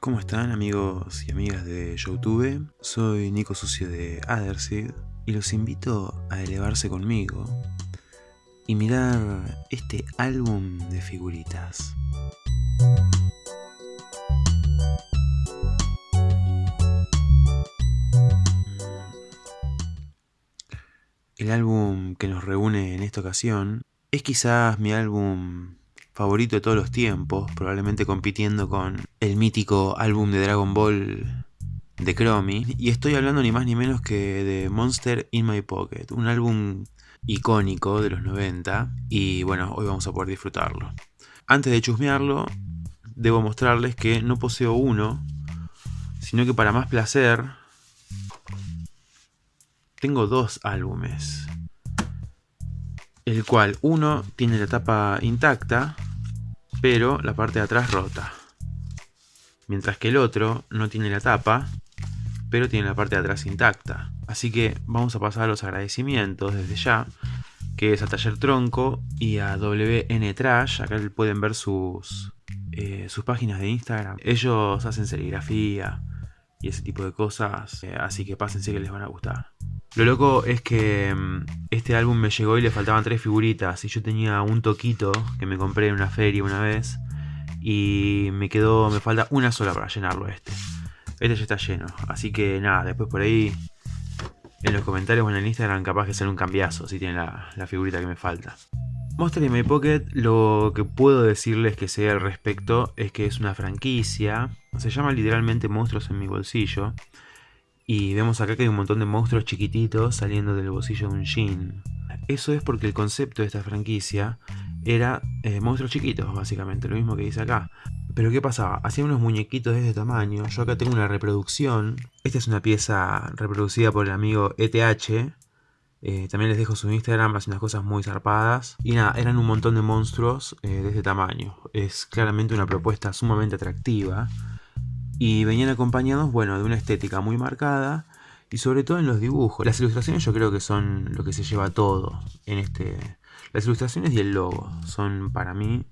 ¿Cómo están amigos y amigas de Youtube? Soy Nico Sucio de Aderseed y los invito a elevarse conmigo y mirar este álbum de figuritas. El álbum que nos reúne en esta ocasión es quizás mi álbum favorito de todos los tiempos, probablemente compitiendo con el mítico álbum de Dragon Ball de Chromie. Y estoy hablando ni más ni menos que de Monster in My Pocket, un álbum icónico de los 90 y bueno, hoy vamos a poder disfrutarlo. Antes de chusmearlo, debo mostrarles que no poseo uno, sino que para más placer, tengo dos álbumes. El cual uno tiene la tapa intacta, pero la parte de atrás rota. Mientras que el otro no tiene la tapa, pero tiene la parte de atrás intacta. Así que vamos a pasar a los agradecimientos desde ya, que es a Taller Tronco y a WN Trash. Acá pueden ver sus, eh, sus páginas de Instagram. Ellos hacen serigrafía y ese tipo de cosas, eh, así que pásense que les van a gustar. Lo loco es que mm, este álbum me llegó y le faltaban tres figuritas y yo tenía un toquito que me compré en una feria una vez y me quedó, me falta una sola para llenarlo este. Este ya está lleno, así que nada, después por ahí en los comentarios o en el Instagram capaz que sea un cambiazo si tiene la, la figurita que me falta. Monster in My Pocket, lo que puedo decirles que sea al respecto es que es una franquicia, se llama literalmente Monstruos en mi bolsillo, y vemos acá que hay un montón de monstruos chiquititos saliendo del bolsillo de un jean. Eso es porque el concepto de esta franquicia era eh, monstruos chiquitos, básicamente, lo mismo que dice acá. Pero ¿qué pasaba? Hacían unos muñequitos de este tamaño. Yo acá tengo una reproducción. Esta es una pieza reproducida por el amigo ETH. Eh, también les dejo su Instagram, hace unas cosas muy zarpadas. Y nada, eran un montón de monstruos eh, de este tamaño. Es claramente una propuesta sumamente atractiva y venían acompañados, bueno, de una estética muy marcada y sobre todo en los dibujos. Las ilustraciones yo creo que son lo que se lleva todo en este... Las ilustraciones y el logo son para mí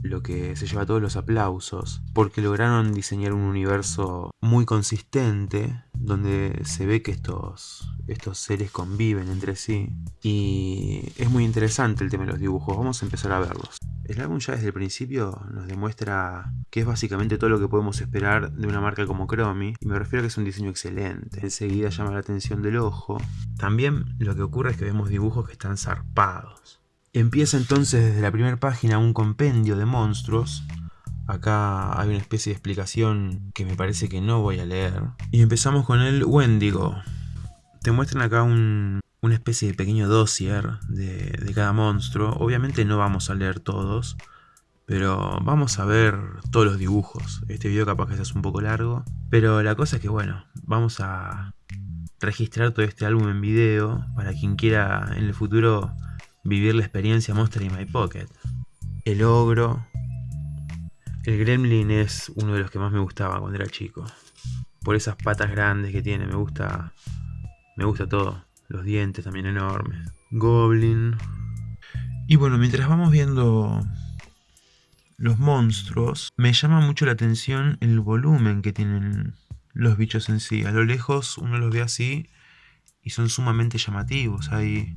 lo que se lleva todos los aplausos, porque lograron diseñar un universo muy consistente, donde se ve que estos, estos seres conviven entre sí, y es muy interesante el tema de los dibujos, vamos a empezar a verlos. El álbum ya desde el principio nos demuestra que es básicamente todo lo que podemos esperar de una marca como Chromie, y me refiero a que es un diseño excelente, enseguida llama la atención del ojo. También lo que ocurre es que vemos dibujos que están zarpados. Empieza entonces desde la primera página un compendio de monstruos, Acá hay una especie de explicación que me parece que no voy a leer. Y empezamos con el Wendigo. Te muestran acá un, una especie de pequeño dossier de, cada monstruo. Obviamente no vamos a leer todos, pero vamos a ver todos los dibujos. Este video capaz que es un poco largo, pero la cosa es que bueno, vamos a registrar todo este álbum en video para quien quiera en el futuro vivir la experiencia Monster in My Pocket. El ogro. El gremlin es uno de los que más me gustaba cuando era chico. Por esas patas grandes que tiene, me gusta me gusta todo. Los dientes también enormes. Goblin. Y bueno, mientras vamos viendo los monstruos, me llama mucho la atención el volumen que tienen los bichos en sí. A lo lejos uno los ve así y son sumamente llamativos. Hay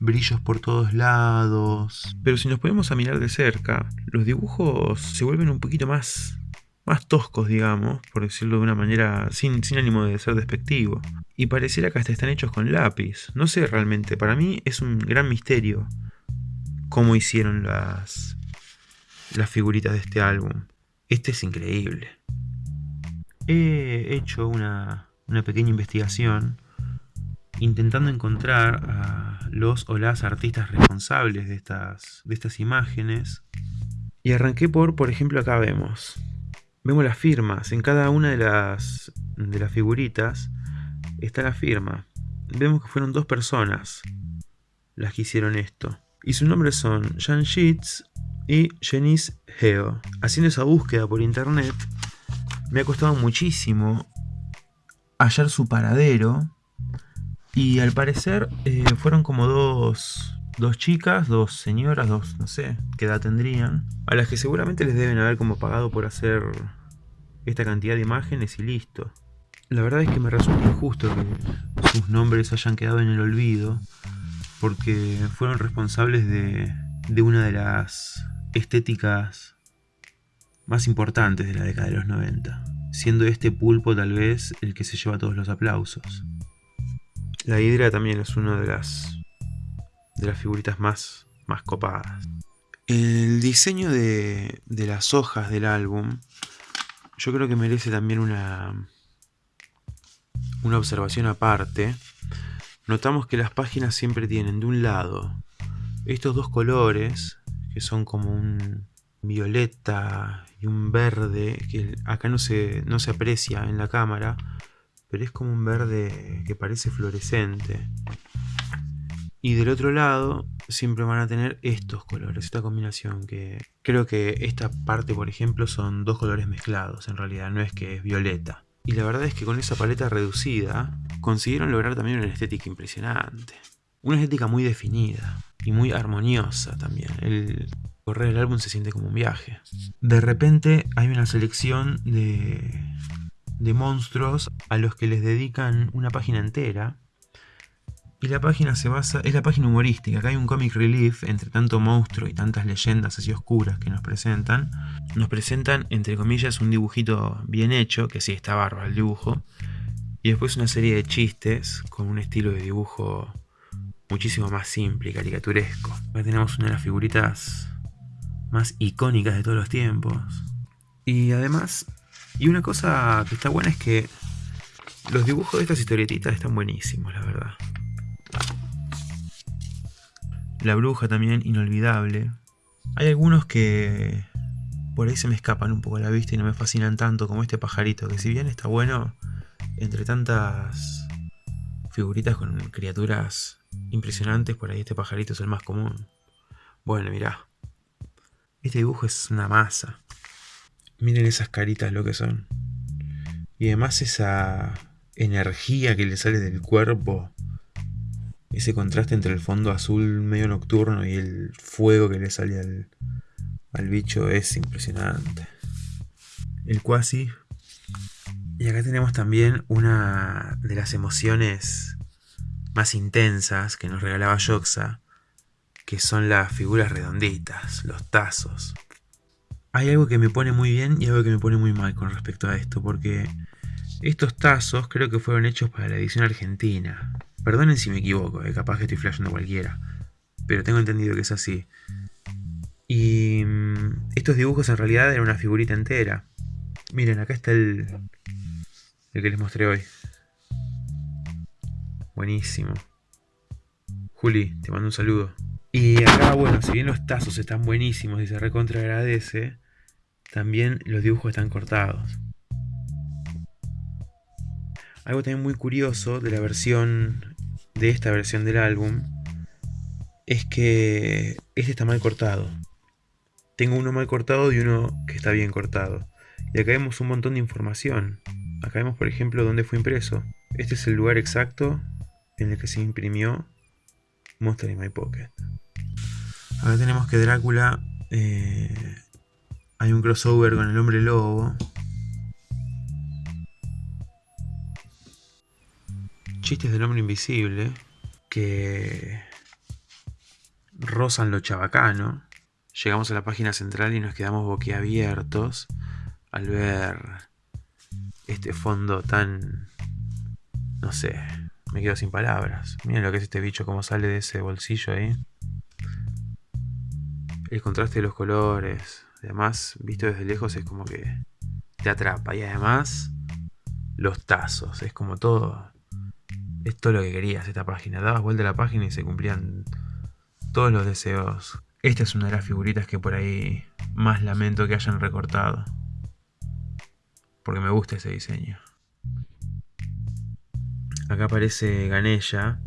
brillos por todos lados. Pero si nos ponemos a mirar de cerca, los dibujos se vuelven un poquito más más toscos, digamos, por decirlo de una manera sin, sin ánimo de ser despectivo. Y pareciera que hasta están hechos con lápiz. No sé realmente, para mí es un gran misterio cómo hicieron las, las figuritas de este álbum. Este es increíble. He hecho una, una pequeña investigación intentando encontrar a los o las artistas responsables de estas, de estas imágenes. Y arranqué por, por ejemplo, acá vemos Vemos las firmas. En cada una de las, de las figuritas está la firma. Vemos que fueron dos personas las que hicieron esto. Y sus nombres son Jan Sheets y Janice Heo. Haciendo esa búsqueda por internet, me ha costado muchísimo hallar su paradero. Y al parecer eh, fueron como dos, dos chicas, dos señoras, dos, no sé, qué edad tendrían, a las que seguramente les deben haber como pagado por hacer esta cantidad de imágenes y listo. La verdad es que me resulta injusto que sus nombres hayan quedado en el olvido, porque fueron responsables de, de una de las estéticas más importantes de la década de los 90, siendo este pulpo tal vez el que se lleva todos los aplausos. La hidra también es una de las de las figuritas más, más copadas. El diseño de, de las hojas del álbum yo creo que merece también una, una observación aparte. Notamos que las páginas siempre tienen de un lado estos dos colores, que son como un violeta y un verde, que acá no se, no se aprecia en la cámara, pero es como un verde que parece fluorescente. Y del otro lado siempre van a tener estos colores, esta combinación que creo que esta parte por ejemplo son dos colores mezclados en realidad, no es que es violeta. Y la verdad es que con esa paleta reducida consiguieron lograr también una estética impresionante. Una estética muy definida y muy armoniosa también. El correr el álbum se siente como un viaje. De repente hay una selección de, de monstruos a los que les dedican una página entera y la página se basa, es la página humorística, acá hay un comic relief entre tanto monstruo y tantas leyendas así oscuras que nos presentan. Nos presentan, entre comillas, un dibujito bien hecho, que sí está bárbaro el dibujo. Y después una serie de chistes con un estilo de dibujo muchísimo más simple y caricaturesco. Acá tenemos una de las figuritas más icónicas de todos los tiempos. Y además, y una cosa que está buena es que los dibujos de estas historietitas están buenísimos, la verdad. La bruja también, inolvidable. Hay algunos que por ahí se me escapan un poco a la vista y no me fascinan tanto como este pajarito, que si bien está bueno, entre tantas figuritas con criaturas impresionantes, por ahí este pajarito es el más común. Bueno, mirá. Este dibujo es una masa. Miren esas caritas lo que son. Y además esa energía que le sale del cuerpo ese contraste entre el fondo azul medio nocturno y el fuego que le sale al, al bicho es impresionante. El cuasi. Y acá tenemos también una de las emociones más intensas que nos regalaba Yoxa, que son las figuras redonditas, los tazos. Hay algo que me pone muy bien y algo que me pone muy mal con respecto a esto, porque estos tazos creo que fueron hechos para la edición argentina. Perdonen si me equivoco, eh, capaz que estoy flasheando cualquiera. Pero tengo entendido que es así. Y mm, estos dibujos en realidad eran una figurita entera. Miren, acá está el, el que les mostré hoy. Buenísimo. Juli, te mando un saludo. Y acá, bueno, si bien los tazos están buenísimos y se recontra agradece, también los dibujos están cortados. Algo también muy curioso de la versión, de esta versión del álbum, es que este está mal cortado. Tengo uno mal cortado y uno que está bien cortado. Y acá vemos un montón de información. Acá vemos, por ejemplo, dónde fue impreso. Este es el lugar exacto en el que se imprimió Monster in My Pocket. Acá tenemos que Drácula... Eh, hay un crossover con el hombre lobo. Chistes del hombre invisible que rozan lo chabacano. Llegamos a la página central y nos quedamos boquiabiertos al ver este fondo tan... no sé, me quedo sin palabras. Miren lo que es este bicho, cómo sale de ese bolsillo ahí. El contraste de los colores, además, visto desde lejos es como que te atrapa. Y además, los tazos, es como todo es todo lo que querías esta página. Dabas vuelta a la página y se cumplían todos los deseos. Esta es una de las figuritas que por ahí más lamento que hayan recortado. Porque me gusta ese diseño. Acá aparece Ganesha,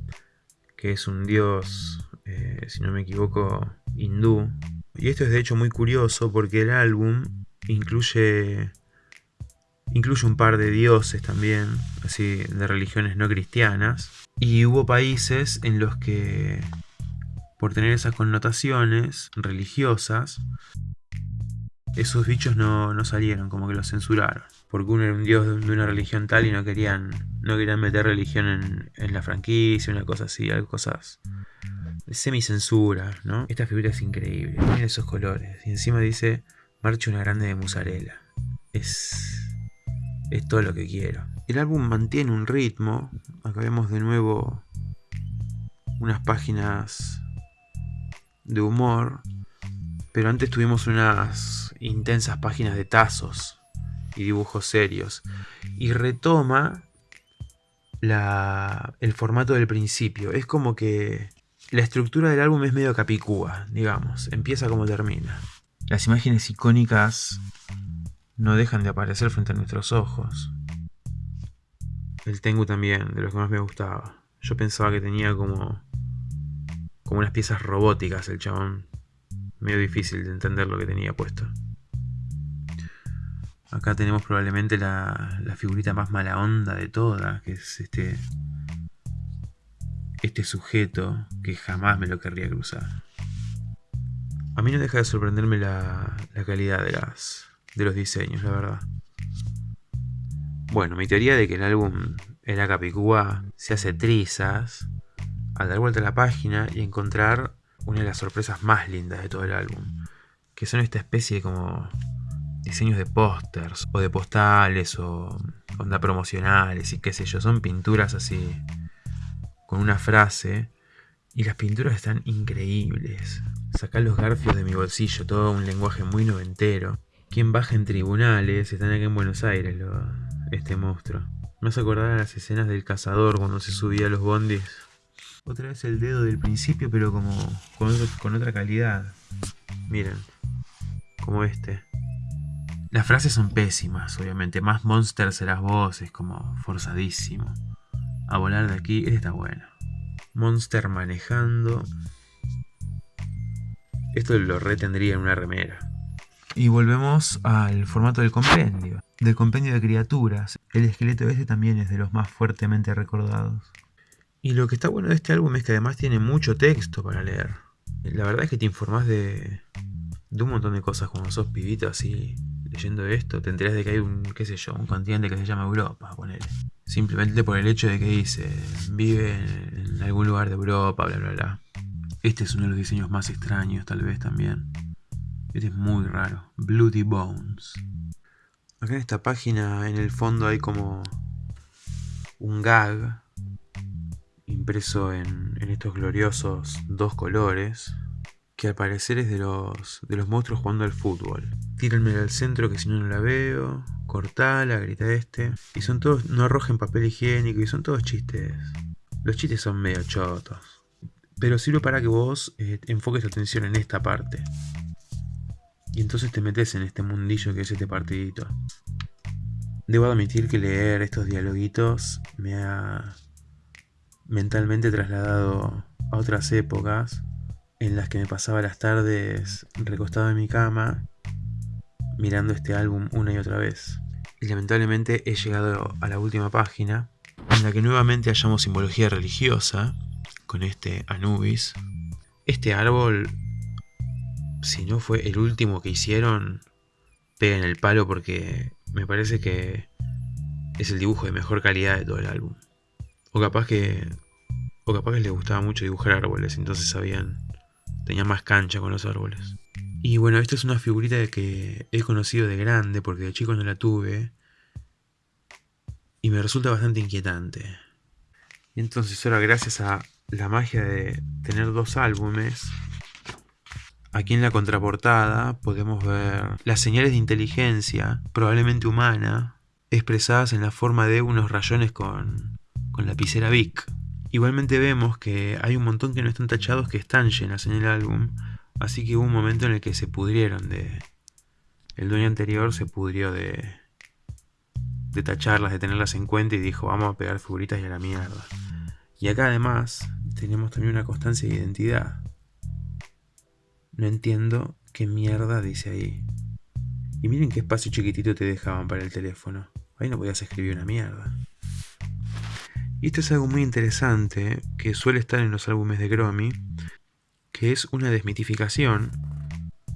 que es un dios, eh, si no me equivoco, hindú. Y esto es de hecho muy curioso porque el álbum incluye Incluye un par de dioses también, así de religiones no cristianas. Y hubo países en los que por tener esas connotaciones religiosas, esos bichos no, no, salieron, como que los censuraron. Porque uno era un dios de una religión tal y no querían, no querían meter religión en, la franquicia, una cosa así, algo cosas semicensura, ¿no? Esta figura es increíble, miren esos colores. Y encima dice, marcha una grande de musarela. Es, es todo lo que quiero. El álbum mantiene un ritmo. Acá vemos de nuevo unas páginas de humor. Pero antes tuvimos unas intensas páginas de tazos y dibujos serios. Y retoma la, el formato del principio. Es como que la estructura del álbum es medio capicúa, digamos. Empieza como termina. Las imágenes icónicas no dejan de aparecer frente a nuestros ojos. El Tengu también, de los que más me gustaba. Yo pensaba que tenía como. como unas piezas robóticas el chabón. Medio difícil de entender lo que tenía puesto. Acá tenemos probablemente la, la figurita más mala onda de todas, que es este. Este sujeto que jamás me lo querría cruzar. A mí no deja de sorprenderme la, la calidad de, las, de los diseños, la verdad. Bueno, mi teoría de que el álbum era Capicúa se hace trizas al dar vuelta a la página y encontrar una de las sorpresas más lindas de todo el álbum, que son esta especie de como diseños de pósters o de postales o onda promocionales y qué sé yo, son pinturas así con una frase y las pinturas están increíbles. Sacar los garfios de mi bolsillo, todo un lenguaje muy noventero. Quien baja en tribunales, están aquí en Buenos Aires, lo, este monstruo. Me hace acordar a las escenas del cazador cuando se subía a los bondis. Otra vez el dedo del principio, pero como con, otra calidad. Miren, como este. Las frases son pésimas, obviamente. Más monsters en las voces, como forzadísimo. A volar de aquí, este está bueno. Monster manejando. Esto lo retendría en una remera. Y volvemos al formato del compendio. Del compendio de criaturas. El esqueleto este también es de los más fuertemente recordados. Y lo que está bueno de este álbum es que además tiene mucho texto para leer. La verdad es que te informás de, un montón de cosas cuando sos pibito así leyendo esto. Te enterás de que hay un, qué sé yo, un continente que se llama Europa, ponele. Simplemente por el hecho de que dice, vive en algún lugar de Europa, bla, bla, bla. Este es uno de los diseños más extraños, tal vez también. Este es muy raro. Bloody Bones. Acá en esta página, en el fondo, hay como un gag impreso en, estos gloriosos dos colores, que al parecer es de los, de los monstruos jugando al fútbol. Tírenme al centro que si no no la veo cortala, grita este. Y son todos, no arrojen papel higiénico y son todos chistes. Los chistes son medio chotos. Pero sirve para que vos eh, enfoques tu atención en esta parte. Y entonces te metes en este mundillo que es este partidito. Debo admitir que leer estos dialoguitos me ha mentalmente trasladado a otras épocas en las que me pasaba las tardes recostado en mi cama mirando este álbum una y otra vez. Y lamentablemente he llegado a la última página, en la que nuevamente hallamos simbología religiosa, con este Anubis. Este árbol, si no fue el último que hicieron, pega en el palo porque me parece que es el dibujo de mejor calidad de todo el álbum. O capaz que. O capaz que les gustaba mucho dibujar árboles, entonces sabían. Tenía más cancha con los árboles. Y bueno, esta es una figurita que he conocido de grande porque de chico no la tuve. Y me resulta bastante inquietante. Entonces ahora gracias a la magia de tener dos álbumes, aquí en la contraportada podemos ver las señales de inteligencia, probablemente humana, expresadas en la forma de unos rayones con, con lapicera Bic. Igualmente vemos que hay un montón que no están tachados que están llenas en el álbum, Así que hubo un momento en el que se pudrieron de... El dueño anterior se pudrió de... De tacharlas, de tenerlas en cuenta y dijo, vamos a pegar figuritas y a la mierda. Y acá además tenemos también una constancia de identidad. No entiendo qué mierda dice ahí. Y miren qué espacio chiquitito te dejaban para el teléfono. Ahí no podías escribir una mierda. Y esto es algo muy interesante que suele estar en los álbumes de Gromi, que es una desmitificación,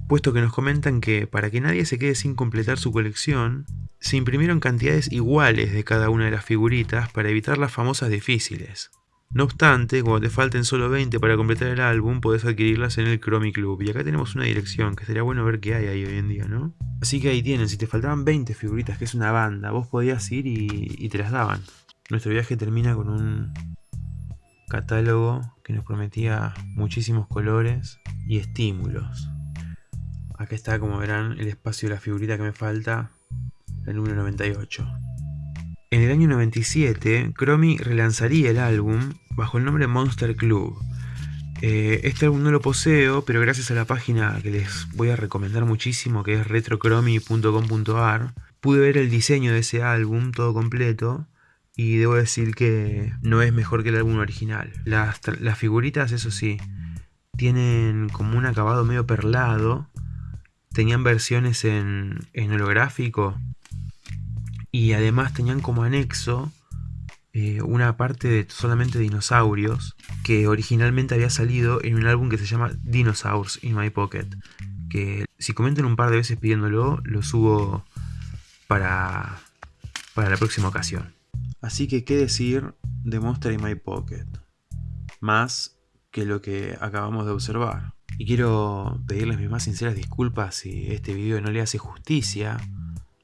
puesto que nos comentan que para que nadie se quede sin completar su colección, se imprimieron cantidades iguales de cada una de las figuritas para evitar las famosas difíciles. No obstante, cuando te falten solo 20 para completar el álbum, podés adquirirlas en el Chromie Club. Y acá tenemos una dirección, que sería bueno ver qué hay ahí hoy en día, ¿no? Así que ahí tienen, si te faltaban 20 figuritas, que es una banda, vos podías ir y, te las daban. Nuestro viaje termina con un catálogo que nos prometía muchísimos colores y estímulos. Acá está, como verán, el espacio de la figurita que me falta, el número 98. En el año 97, Chromie relanzaría el álbum bajo el nombre Monster Club. Eh, este álbum no lo poseo, pero gracias a la página que les voy a recomendar muchísimo, que es retrochromie.com.ar, pude ver el diseño de ese álbum todo completo y debo decir que no es mejor que el álbum original. Las, figuritas, eso sí, tienen como un acabado medio perlado, tenían versiones en, en holográfico y además tenían como anexo eh, una parte de solamente dinosaurios que originalmente había salido en un álbum que se llama Dinosaurs in My Pocket. Que si comentan un par de veces pidiéndolo, lo subo para, para la próxima ocasión. Así que, ¿qué decir de Monster in My Pocket? Más que lo que acabamos de observar. Y quiero pedirles mis más sinceras disculpas si este video no le hace justicia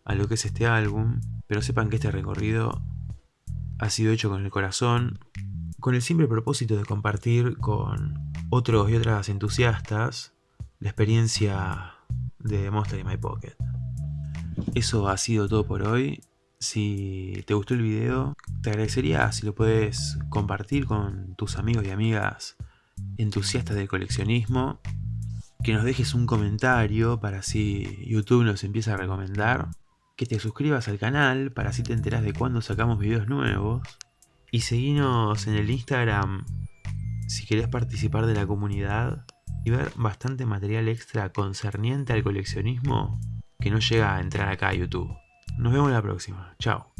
a lo que es este álbum pero sepan que este recorrido ha sido hecho con el corazón, con el simple propósito de compartir con otros y otras entusiastas la experiencia de Monster in My Pocket. Eso ha sido todo por hoy. Si te gustó el video, te agradecería si lo puedes compartir con tus amigos y amigas entusiastas del coleccionismo. Que nos dejes un comentario para así YouTube nos empiece a recomendar que te suscribas al canal para así te enteras de cuando sacamos videos nuevos. Y seguinos en el Instagram si querés participar de la comunidad y ver bastante material extra concerniente al coleccionismo que no llega a entrar acá a YouTube. Nos vemos la próxima. Chao.